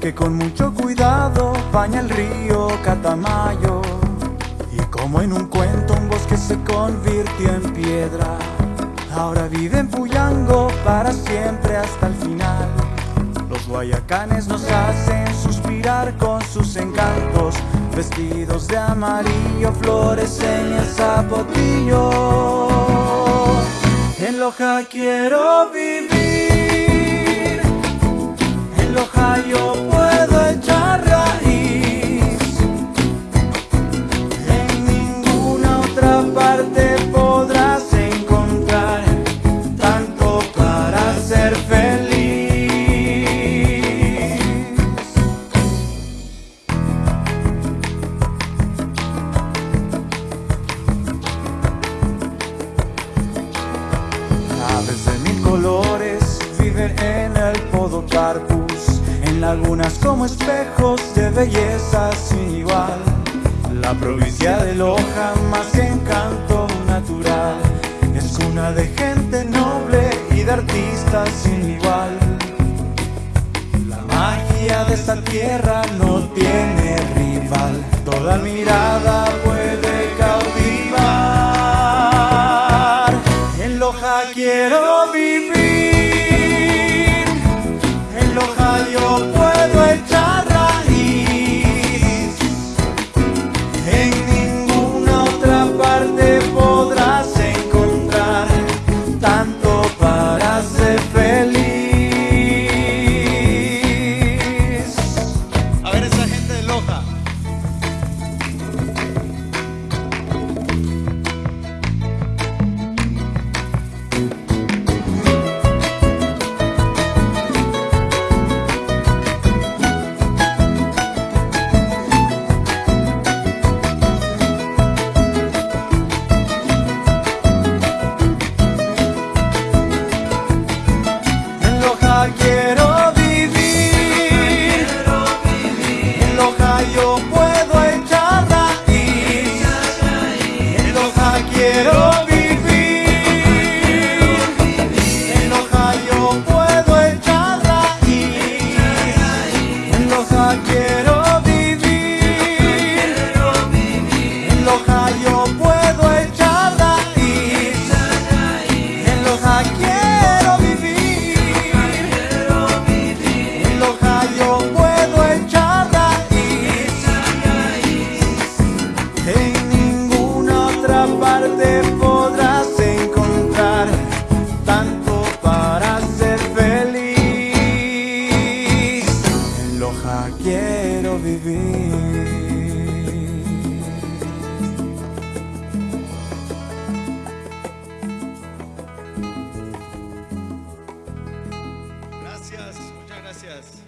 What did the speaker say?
que con mucho cuidado baña el río Catamayo. Y como en un cuento un bosque se convirtió en piedra, ahora vive en Puyango para siempre hasta el final. Los guayacanes nos hacen suspirar con sus encantos, vestidos de amarillo, flores en el zapotillo. En Loja quiero vivir, en Loja yo puedo echar raíz. En ninguna otra parte podrás encontrar tanto para ser feliz. Aves de mil colores viven en el Podocarpus, en lagunas como espejos de belleza sin igual. La provincia de Loja, más encanto natural, es cuna de gente noble y de artistas sin igual. La magia de esta tierra no tiene rival, toda mirada puede cautivar. En Loja quiero vivir, Loja quiero vivir. Gracias, muchas gracias.